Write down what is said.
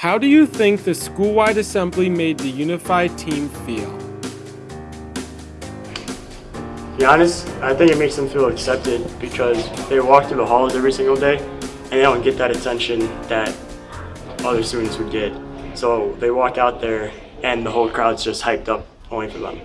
How do you think the school-wide assembly made the unified team feel? To be honest, I think it makes them feel accepted because they walk through the halls every single day and they don't get that attention that other students would get. So they walk out there and the whole crowd's just hyped up only for them.